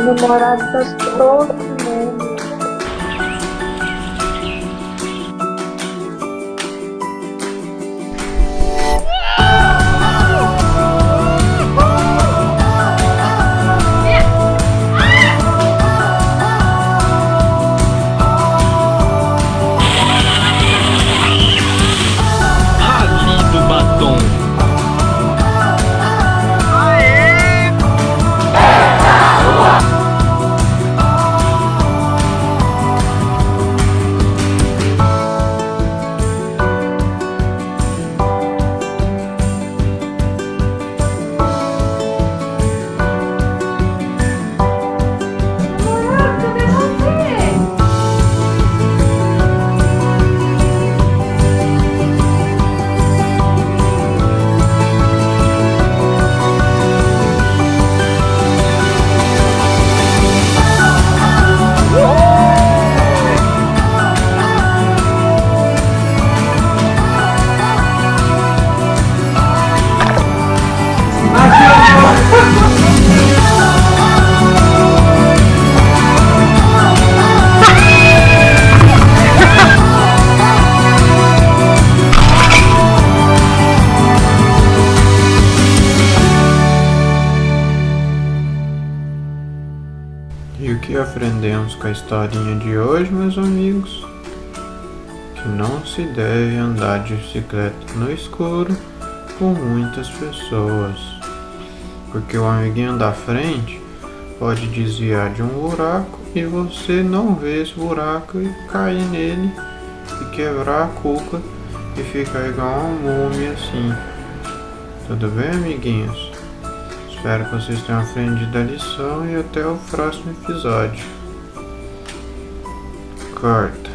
Tá todo mundo. E o que aprendemos com a historinha de hoje, meus amigos? Que não se deve andar de bicicleta no escuro com muitas pessoas. Porque o amiguinho da frente pode desviar de um buraco e você não vê esse buraco e cair nele e quebrar a cuca e ficar igual uma múmia assim. Tudo bem, amiguinhos? Espero que vocês tenham aprendido a lição e até o próximo episódio. Corta.